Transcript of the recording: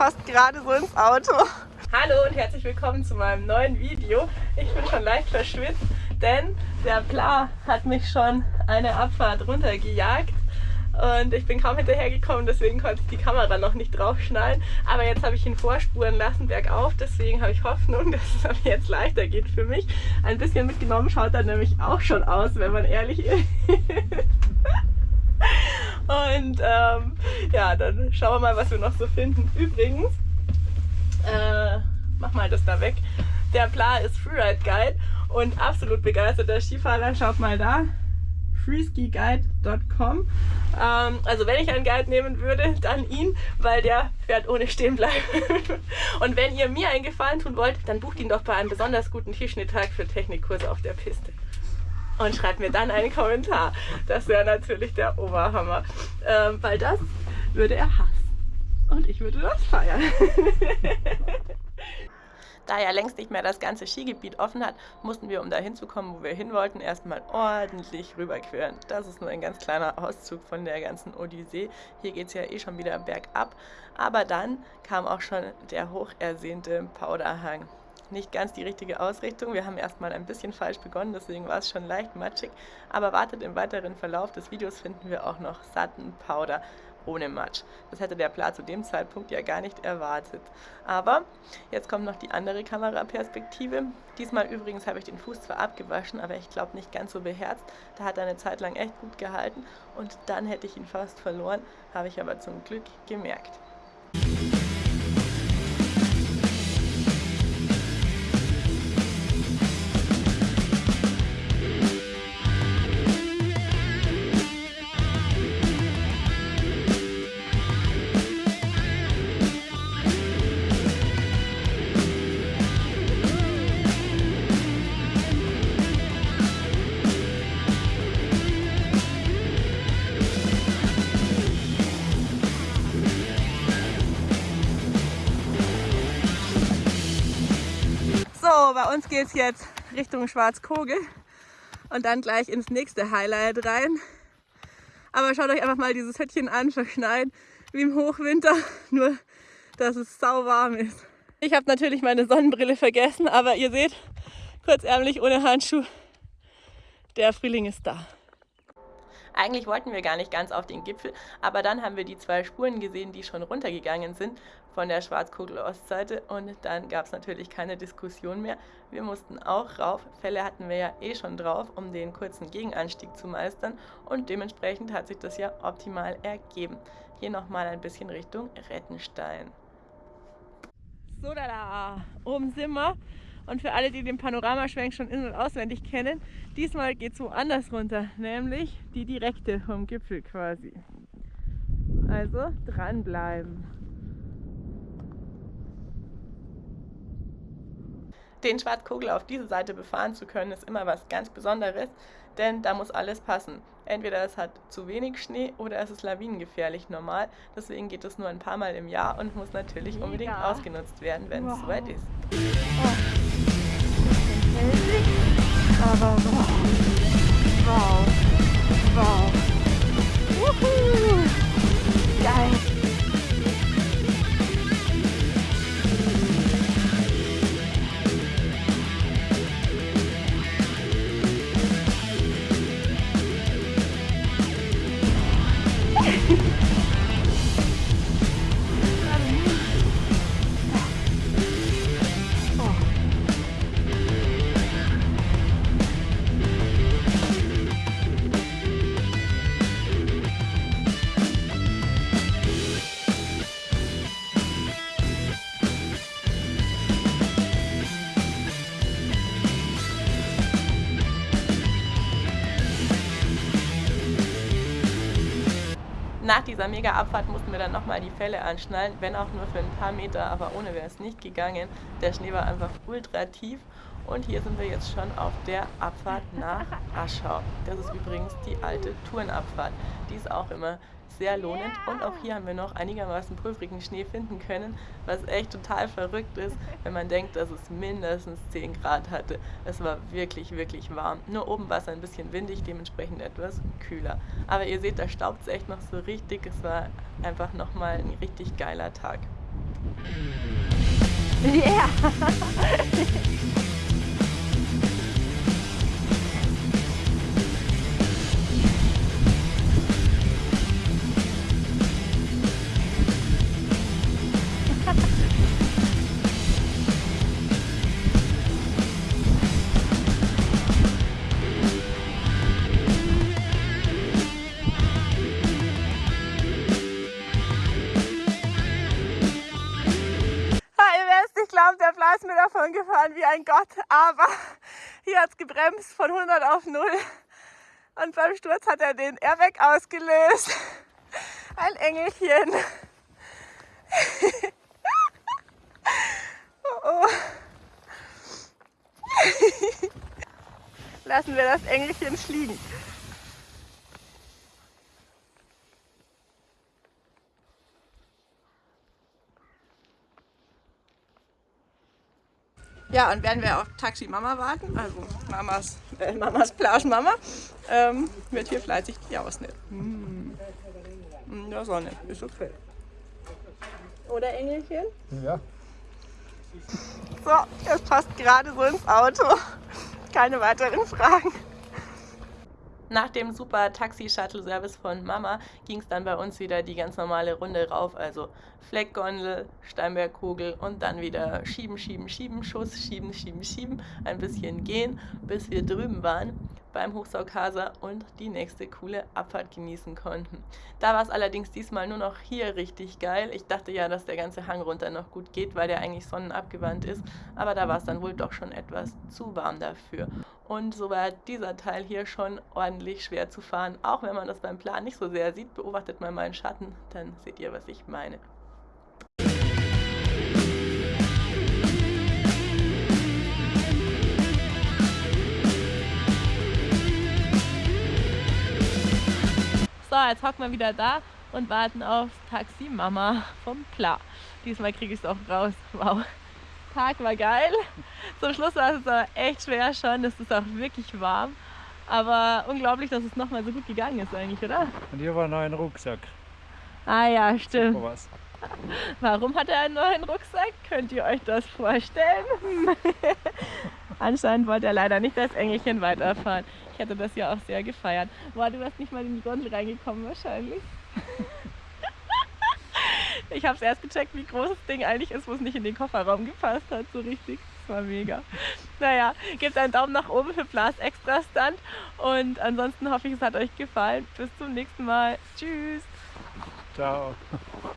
passt gerade so ins Auto. Hallo und herzlich willkommen zu meinem neuen Video. Ich bin schon leicht verschwitzt, denn der Pla hat mich schon eine Abfahrt runtergejagt und ich bin kaum hinterhergekommen, deswegen konnte ich die Kamera noch nicht draufschnallen. Aber jetzt habe ich ihn vorspuren lassen bergauf, deswegen habe ich Hoffnung, dass es jetzt leichter geht für mich. Ein bisschen mitgenommen schaut er nämlich auch schon aus, wenn man ehrlich ist. Und ähm, ja, dann schauen wir mal, was wir noch so finden. Übrigens, äh, mach mal das da weg. Der Pla ist Freeride Guide und absolut begeisterter Skifahrer. Schaut mal da freeskiguide.com. Ähm, also wenn ich einen Guide nehmen würde, dann ihn, weil der fährt ohne stehen bleiben. Und wenn ihr mir einen Gefallen tun wollt, dann bucht ihn doch bei einem besonders guten Tischschnitttag für Technikkurse auf der Piste. Und schreibt mir dann einen Kommentar. Das wäre natürlich der Oberhammer. Ähm, weil das würde er hassen. Und ich würde das feiern. Da ja längst nicht mehr das ganze Skigebiet offen hat, mussten wir, um dahin zu kommen, wo wir hin wollten, erstmal ordentlich rüberqueren. Das ist nur ein ganz kleiner Auszug von der ganzen Odyssee. Hier geht es ja eh schon wieder bergab. Aber dann kam auch schon der hochersehnte Powderhang nicht ganz die richtige Ausrichtung. Wir haben erstmal ein bisschen falsch begonnen, deswegen war es schon leicht matschig. Aber wartet im weiteren Verlauf des Videos finden wir auch noch satten Powder ohne Matsch. Das hätte der Pla zu dem Zeitpunkt ja gar nicht erwartet. Aber jetzt kommt noch die andere Kameraperspektive. Diesmal übrigens habe ich den Fuß zwar abgewaschen, aber ich glaube nicht ganz so beherzt. Da hat er eine Zeit lang echt gut gehalten und dann hätte ich ihn fast verloren, habe ich aber zum Glück gemerkt. Uns geht es jetzt Richtung Schwarzkogel und dann gleich ins nächste Highlight rein. Aber schaut euch einfach mal dieses Hüttchen an, verschneit wie im Hochwinter, nur dass es sau warm ist. Ich habe natürlich meine Sonnenbrille vergessen, aber ihr seht, kurzärmlich ohne Handschuh, der Frühling ist da. Eigentlich wollten wir gar nicht ganz auf den Gipfel, aber dann haben wir die zwei Spuren gesehen, die schon runtergegangen sind von der Schwarzkogel-Ostseite und dann gab es natürlich keine Diskussion mehr. Wir mussten auch rauf, Fälle hatten wir ja eh schon drauf, um den kurzen Gegenanstieg zu meistern und dementsprechend hat sich das ja optimal ergeben. Hier nochmal ein bisschen Richtung Rettenstein. So, da, da, oben sind wir. Und für alle, die den Panoramaschwenk schon in- und auswendig kennen, diesmal geht es woanders runter, nämlich die direkte vom Gipfel quasi. Also dranbleiben. Den Schwarzkogel auf diese Seite befahren zu können, ist immer was ganz Besonderes, denn da muss alles passen. Entweder es hat zu wenig Schnee oder es ist lawinengefährlich normal. Deswegen geht es nur ein paar Mal im Jahr und muss natürlich unbedingt ja. ausgenutzt werden, wenn wow. es soweit ist. Oh mäßig. Aber wow. Wow. Wow. Wuhu. Geil. Nach dieser Mega-Abfahrt mussten wir dann nochmal die Fälle anschnallen, wenn auch nur für ein paar Meter, aber ohne wäre es nicht gegangen. Der Schnee war einfach ultra tief und hier sind wir jetzt schon auf der Abfahrt nach Aschau. Das ist übrigens die alte Tourenabfahrt. Die ist auch immer sehr lohnend und auch hier haben wir noch einigermaßen prüfrigen Schnee finden können, was echt total verrückt ist, wenn man denkt, dass es mindestens 10 Grad hatte. Es war wirklich, wirklich warm. Nur oben war es ein bisschen windig, dementsprechend etwas kühler. Aber ihr seht, da staubt es echt noch so richtig. Es war einfach nochmal ein richtig geiler Tag. Yeah! glaubt, der Blas mir davon gefahren wie ein Gott, aber hier hat es gebremst von 100 auf 0 und beim Sturz hat er den Airbag ausgelöst. Ein Engelchen. oh oh. Lassen wir das Engelchen fliegen. Ja, und werden wir auf Taxi Mama warten, also Mamas, äh, Mamas Plage Mama, ähm, wird hier fleißig die ausnehmen. Hm. In der Sonne, ist okay. Oder Engelchen? Ja. So, es passt gerade so ins Auto. Keine weiteren Fragen. Nach dem super Taxi-Shuttle-Service von Mama ging es dann bei uns wieder die ganz normale Runde rauf, also Fleckgondel, Steinbergkugel und dann wieder schieben, schieben, schieben, Schuss, schieben, schieben, schieben, ein bisschen gehen, bis wir drüben waren beim Hochsaukasa und die nächste coole Abfahrt genießen konnten. Da war es allerdings diesmal nur noch hier richtig geil. Ich dachte ja, dass der ganze Hang runter noch gut geht, weil der eigentlich sonnenabgewandt ist, aber da war es dann wohl doch schon etwas zu warm dafür. Und so war dieser Teil hier schon ordentlich schwer zu fahren. Auch wenn man das beim Plan nicht so sehr sieht, beobachtet mal einen Schatten, dann seht ihr, was ich meine. So, jetzt hocken wir wieder da und warten auf Taxi Mama vom Pla. Diesmal kriege ich es auch raus. Wow. Tag war geil. Zum Schluss war es aber echt schwer schon. Es ist auch wirklich warm. Aber unglaublich, dass es nochmal so gut gegangen ist eigentlich, oder? Und hier war noch ein Rucksack. Ah ja, stimmt. Warum hat er einen neuen Rucksack? Könnt ihr euch das vorstellen? Anscheinend wollte er leider nicht das Engelchen weiterfahren. Ich hätte das ja auch sehr gefeiert. Boah, du wärst nicht mal in die Gondel reingekommen wahrscheinlich. ich habe es erst gecheckt, wie groß das Ding eigentlich ist, wo es nicht in den Kofferraum gepasst hat, so richtig. Das war mega. Naja, gebt einen Daumen nach oben für Blas Extra Stunt und ansonsten hoffe ich, es hat euch gefallen. Bis zum nächsten Mal. Tschüss. Ciao.